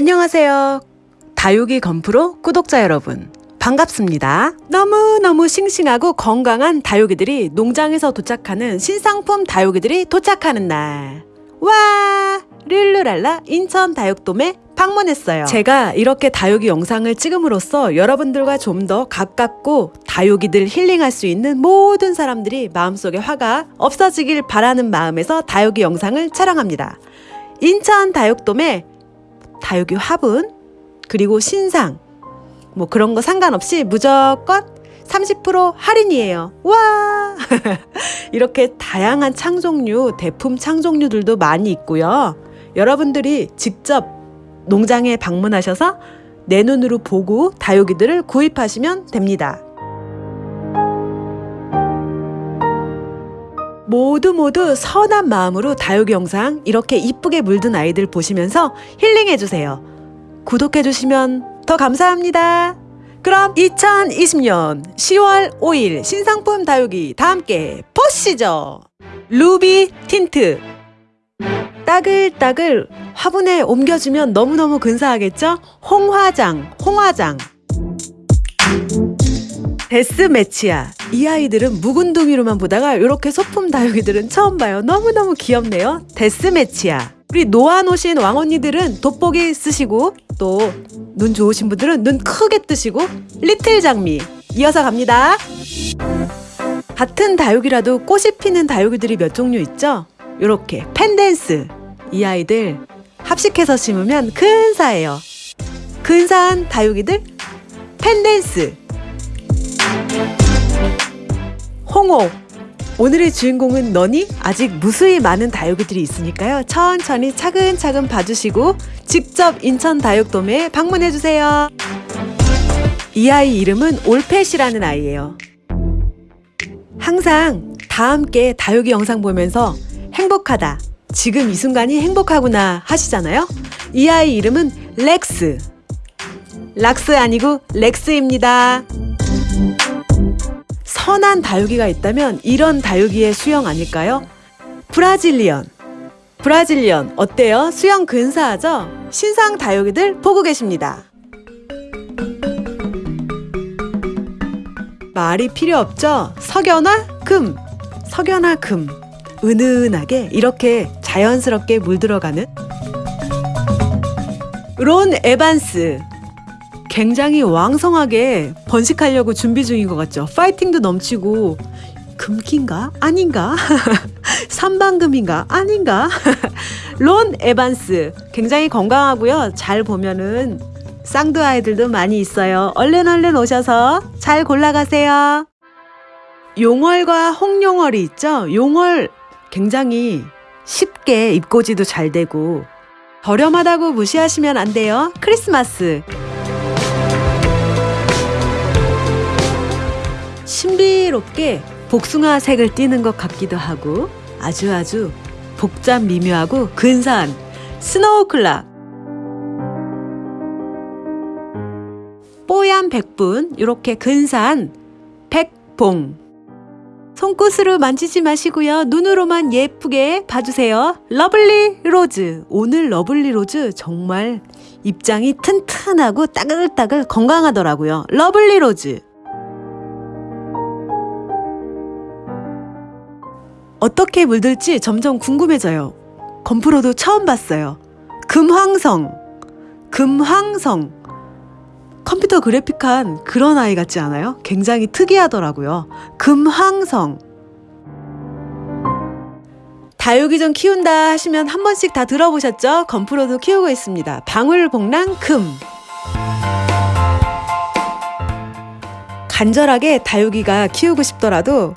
안녕하세요. 다육이 건프로 구독자 여러분. 반갑습니다. 너무너무 싱싱하고 건강한 다육이들이 농장에서 도착하는 신상품 다육이들이 도착하는 날. 와! 릴루랄라 인천 다육돔에 방문했어요. 제가 이렇게 다육이 영상을 찍음으로써 여러분들과 좀 더 가깝고 다육이들 힐링할 수 있는 모든 사람들이 마음속에 화가 없어지길 바라는 마음에서 다육이 영상을 촬영합니다. 인천 다육돔에 다육이 화분 그리고 신상 뭐 그런 거 상관없이 무조건 30% 할인이에요. 와! 이렇게 다양한 창종류, 대품 창종류들도 많이 있고요. 여러분들이 직접 농장에 방문하셔서 내 눈으로 보고 다육이들을 구입하시면 됩니다. 모두 모두 선한 마음으로 다육이 영상 이렇게 이쁘게 물든 아이들 보시면서 힐링해주세요. 구독해주시면 더 감사합니다. 그럼 2020년 10월 5일 신상품 다육이 다 함께 보시죠. 루비 틴트 따글따글 화분에 옮겨주면 너무너무 근사하겠죠? 홍화장, 홍화장 데스매치야. 이 아이들은 묵은둥이로만 보다가 이렇게 소품 다육이들은 처음 봐요. 너무너무 귀엽네요. 데스매치야. 우리 놓아놓으신 왕언니들은 돋보기 쓰시고 또 눈 좋으신 분들은 눈 크게 뜨시고 리틀 장미. 이어서 갑니다. 같은 다육이라도 꽃이 피는 다육이들이 몇 종류 있죠? 요렇게 펜댄스. 이 아이들 합식해서 심으면 근사해요. 근사한 다육이들 펜댄스 홍옥 오늘의 주인공은 너니? 아직 무수히 많은 다육이들이 있으니까요. 천천히 차근차근 봐주시고 직접 인천 다육돔에 방문해주세요. 이 아이 이름은 올펫이라는 아이예요. 항상 다 함께 다육이 영상 보면서 행복하다. 지금 이 순간이 행복하구나 하시잖아요. 이 아이 이름은 렉스. 락스 아니고 렉스입니다. 선한 다육이가 있다면 이런 다육이의 수형 아닐까요? 브라질리언. 브라질리언 어때요? 수형 근사하죠? 신상 다육이들 보고 계십니다. 말이 필요 없죠? 석연화 금. 석연화 금. 은은하게 이렇게 자연스럽게 물들어가는 론 에반스 굉장히 왕성하게 번식하려고 준비 중인 것 같죠. 파이팅도 넘치고 금기인가? 아닌가? 삼방금인가? 아닌가? 론 에반스 굉장히 건강하고요. 잘 보면은 쌍두 아이들도 많이 있어요. 얼른 얼른 오셔서 잘 골라가세요. 용월과 홍용월이 있죠. 용월 굉장히 쉽게 입고지도 잘 되고 저렴하다고 무시하시면 안 돼요. 크리스마스 신비롭게 복숭아 색을 띠는 것 같기도 하고 아주 아주 복잡 미묘하고 근사한 스노우 클락. 뽀얀 백분 이렇게 근사한 백봉. 손끝으로 만지지 마시고요. 눈으로만 예쁘게 봐주세요. 러블리 로즈. 오늘 러블리 로즈 정말 입장이 튼튼하고 따글따글 건강하더라고요. 러블리 로즈 어떻게 물들지 점점 궁금해져요. 건프로도 처음 봤어요. 금황성. 금황성. 컴퓨터 그래픽한 그런 아이 같지 않아요? 굉장히 특이하더라고요. 금황성. 다육이 좀 키운다 하시면 한 번씩 다 들어보셨죠? 건프로도 키우고 있습니다. 방울복랑 금. 간절하게 다육이가 키우고 싶더라도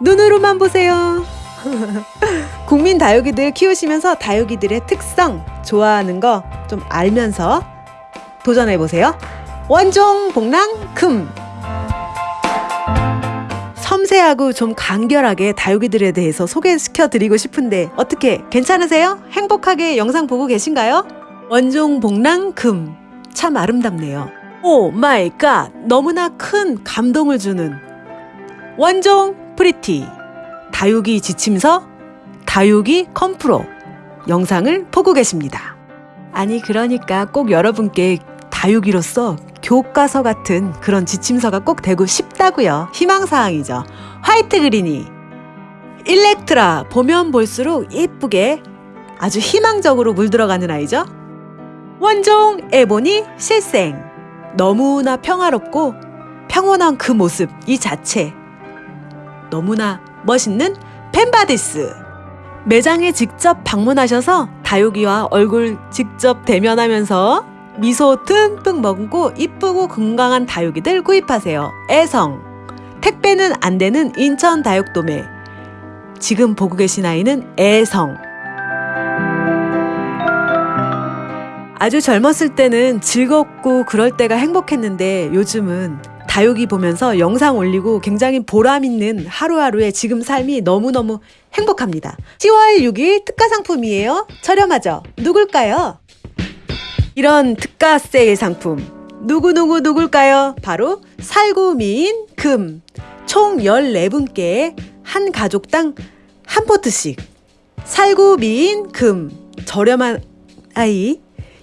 눈으로만 보세요. 국민 다육이들 키우시면서 다육이들의 특성, 좋아하는 거 좀 알면서 도전해 보세요. 원종 복랑 금. 섬세하고 좀 간결하게 다육이들에 대해서 소개시켜 드리고 싶은데 어떻게 괜찮으세요? 행복하게 영상 보고 계신가요? 원종 복랑 금. 참 아름답네요. Oh my God. 너무나 큰 감동을 주는 원종 프리티 다육이 지침서 다육이 건프로 영상을 보고 계십니다. 아니 그러니까 꼭 여러분께 다육이로서 교과서 같은 그런 지침서가 꼭 되고 싶다고요. 희망사항이죠. 화이트 그리니 일렉트라 보면 볼수록 예쁘게 아주 희망적으로 물들어가는 아이죠. 원종 에보니 실생 너무나 평화롭고 평온한 그 모습 이 자체 너무나 멋있는 펜바디스. 매장에 직접 방문하셔서 다육이와 얼굴 직접 대면하면서 미소 듬뿍 머금고 이쁘고 건강한 다육이들 구입하세요. 애성. 택배는 안 되는 인천 다육도매 지금 보고 계신 아이는 애성. 아주 젊었을 때는 즐겁고 그럴 때가 행복했는데 요즘은 다육이 보면서 영상 올리고 굉장히 보람 있는 하루하루의 지금 삶이 너무너무 행복합니다. 10월 6일 특가 상품이에요. 저렴하죠? 누굴까요? 이런 특가 세일 상품 누구누구 누굴까요? 바로 살구미인 금. 총 14분께 한 가족당 한 포트씩. 살구미인 금. 저렴한 아이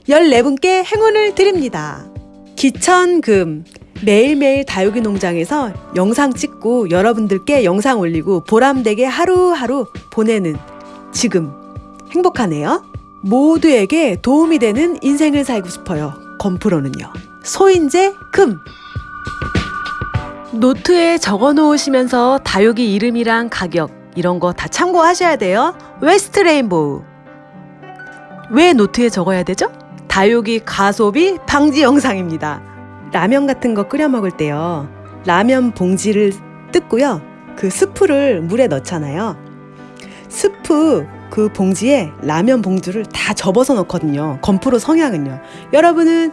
14분께 행운을 드립니다. 기천금. 매일매일 다육이 농장에서 영상 찍고 여러분들께 영상 올리고 보람되게 하루하루 보내는 지금 행복하네요. 모두에게 도움이 되는 인생을 살고 싶어요. 건프로는요. 소인재 금. 노트에 적어 놓으시면서 다육이 이름이랑 가격 이런 거 다 참고하셔야 돼요. 웨스트 레인보우. 왜 노트에 적어야 되죠? 다육이 과소비 방지 영상입니다. 라면 같은 거 끓여 먹을 때요. 라면 봉지를 뜯고요. 그 스프를 물에 넣잖아요. 스프 그 봉지에 라면 봉지를 다 접어서 넣거든요. 건프로 성향은요. 여러분은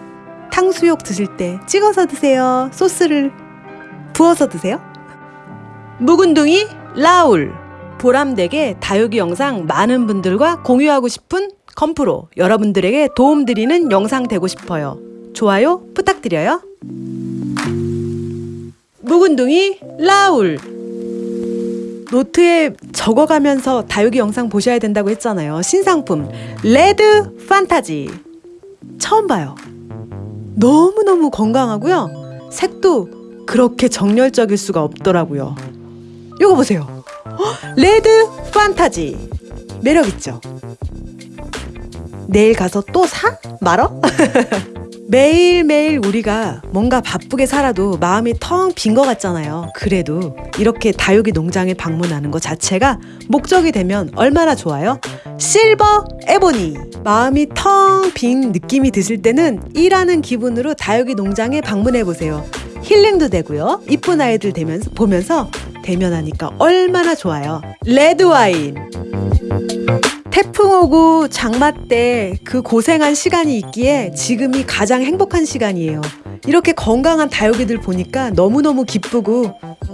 탕수육 드실 때 찍어서 드세요. 소스를 부어서 드세요. 묵은둥이 라울 보람되게 다육이 영상 많은 분들과 공유하고 싶은 건프로 여러분들에게 도움드리는 영상 되고 싶어요. 좋아요 부탁드려요. 묵은둥이 라울 노트에 적어가면서 다육이 영상 보셔야 된다고 했잖아요. 신상품 레드 판타지 처음 봐요. 너무너무 건강하고요. 색도 그렇게 정열적일 수가 없더라고요. 이거 보세요. 레드 판타지 매력 있죠? 내일 가서 또 사? 말어? 매일매일 우리가 뭔가 바쁘게 살아도 마음이 텅 빈 것 같잖아요. 그래도 이렇게 다육이 농장에 방문하는 것 자체가 목적이 되면 얼마나 좋아요? 실버 에보니 마음이 텅 빈 느낌이 드실 때는 일하는 기분으로 다육이 농장에 방문해 보세요. 힐링도 되고요. 이쁜 아이들 되면서 보면서 대면하니까 얼마나 좋아요. 레드 와인. 태풍 오고 장마 때 그 고생한 시간이 있기에 지금이 가장 행복한 시간이에요. 이렇게 건강한 다육이들 보니까 너무너무 기쁘고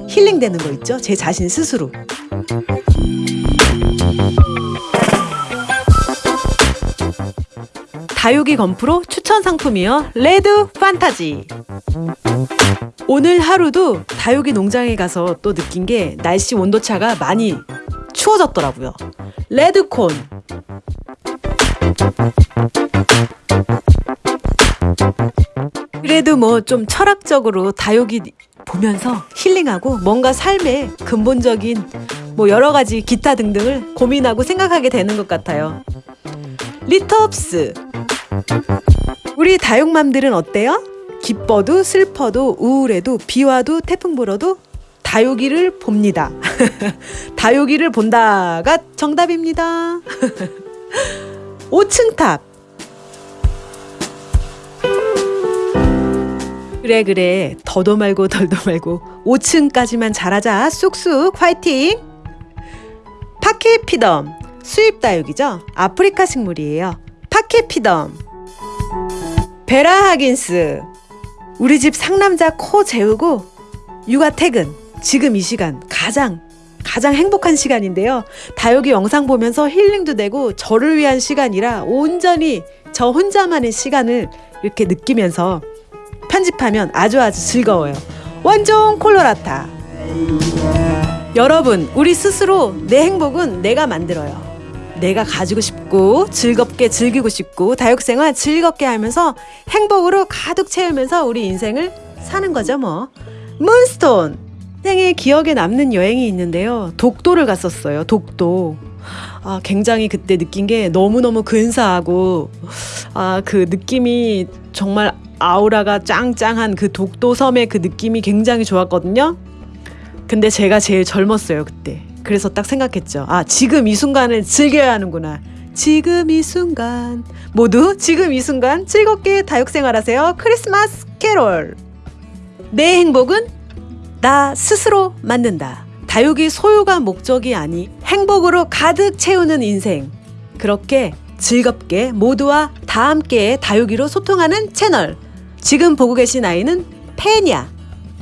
힐링되는 거 있죠? 제 자신 스스로. 다육이 건프로 추천 상품이요. 레드 판타지. 오늘 하루도 다육이 농장에 가서 또 느낀 게 날씨 온도차가 많이 추워졌더라고요. 레드콘. 그래도 뭐 좀 철학적으로 다육이 보면서 힐링하고 뭔가 삶의 근본적인 뭐 여러 가지 기타 등등을 고민하고 생각하게 되는 것 같아요. 리터업스. 우리 다육맘들은 어때요? 기뻐도 슬퍼도 우울해도 비와도 태풍 불어도 다육이를 봅니다. 다육이를 본다가 정답입니다. 5층 탑. 그래 그래. 더도 말고 덜도 말고. 5층까지만 잘하자. 쑥쑥. 화이팅! 파케피덤. 수입 다육이죠? 아프리카 식물이에요. 파케피덤. 베라 하긴스. 우리 집 상남자 코 재우고 육아 퇴근 지금 이 시간 가장 가장 행복한 시간인데요. 다육이 영상 보면서 힐링도 되고 저를 위한 시간이라 온전히 저 혼자만의 시간을 이렇게 느끼면서 편집하면 아주 아주 즐거워요. 원종 콜로라타. 여러분, 우리 스스로 내 행복은 내가 만들어요. 내가 가지고 싶고 즐겁게 즐기고 싶고 다육생활 즐겁게 하면서 행복으로 가득 채우면서 우리 인생을 사는 거죠 뭐. 문스톤 생애 기억에 남는 여행이 있는데요. 독도를 갔었어요. 독도. 아, 굉장히 그때 느낀 게 너무너무 근사하고 아, 그 느낌이 정말 아우라가 짱짱한 그 독도 섬의 그 느낌이 굉장히 좋았거든요. 근데 제가 제일 젊었어요, 그때. 그래서 딱 생각했죠. 아, 지금 이 순간을 즐겨야 하는구나. 지금 이 순간. 모두 지금 이 순간 즐겁게 다육생활 하세요. 크리스마스 캐롤. 내 행복은 나 스스로 만든다. 다육이 소유가 목적이 아니 행복으로 가득 채우는 인생. 그렇게 즐겁게 모두와 다 함께 다육이로 소통하는 채널. 지금 보고 계신 아이는 페냐.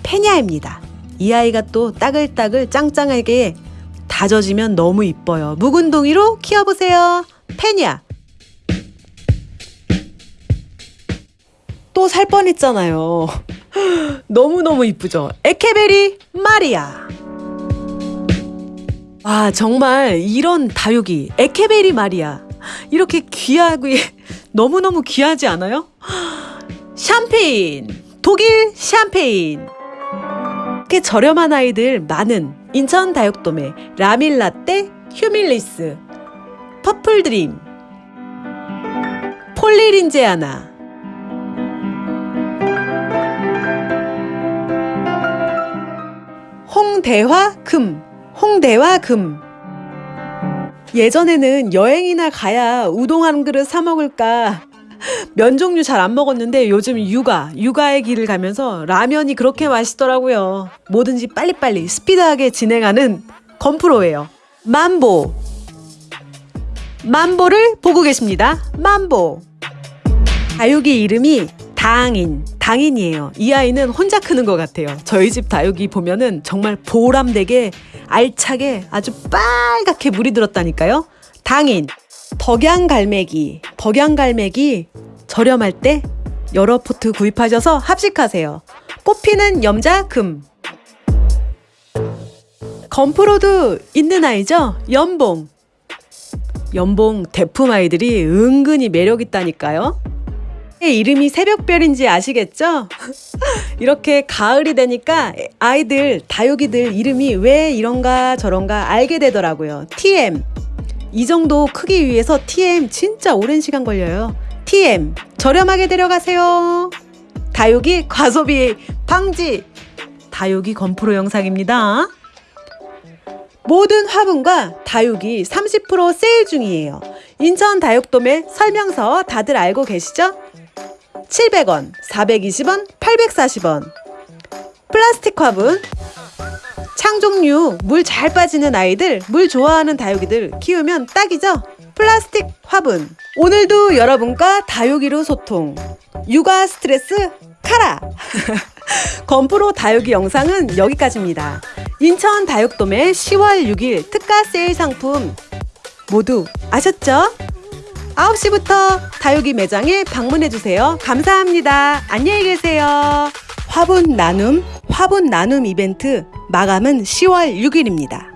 페냐입니다. 이 아이가 또 따글따글 짱짱하게 다져지면 너무 이뻐요. 묵은 동이로 키워보세요. 페냐. 또 살 뻔했잖아요. 너무너무 이쁘죠? 에케베리 마리아. 와, 정말 이런 다육이, 에케베리 마리아. 이렇게 귀하고, 너무너무 귀하지 않아요? 샴페인. 독일 샴페인. 이렇게 저렴한 아이들 많은 인천 다육도매 라밀라떼 휴밀리스 퍼플드림 폴리린제아나 홍대화 금 홍대화 금 예전에는 여행이나 가야 우동 한 그릇 사 먹을까 면 종류 잘 안 먹었는데 요즘 육아, 육아의 길을 가면서 라면이 그렇게 맛있더라고요. 뭐든지 빨리빨리 스피드하게 진행하는 건프로예요. 만보. 만보를 보고 계십니다. 만보. 다육이 이름이 당인, 당인이에요. 이 아이는 혼자 크는 것 같아요. 저희 집 다육이 보면은 정말 보람되게 알차게 아주 빨갛게 물이 들었다니까요. 당인. 덕양갈매기, 덕양갈매기 저렴할 때 여러 포트 구입하셔서 합식하세요. 꽃피는 염자 금. 건프로도 있는 아이죠? 연봉. 연봉 대품 아이들이 은근히 매력 있다니까요. 이름이 새벽별인지 아시겠죠? 이렇게 가을이 되니까 아이들, 다육이들 이름이 왜 이런가 저런가 알게 되더라고요. TM. 이 정도 크기 위해서 TM 진짜 오랜 시간 걸려요. TM 저렴하게 데려가세요. 다육이 과소비 방지. 다육이 건프로 영상입니다. 모든 화분과 다육이 30% 세일 중이에요. 인천 다육돔의 설명서 다들 알고 계시죠? 700원, 420원, 840원. 플라스틱 화분 창 종류 물 잘 빠지는 아이들, 물 좋아하는 다육이들 키우면 딱이죠? 플라스틱 화분. 오늘도 여러분과 다육이로 소통. 육아 스트레스 카라! 건프로 다육이 영상은 여기까지입니다. 인천 다육돔의 10월 6일 특가 세일 상품 모두 아셨죠? 9시부터 다육이 매장에 방문해주세요. 감사합니다. 안녕히 계세요. 화분 나눔, 화분 나눔 이벤트 마감은 10월 6일입니다.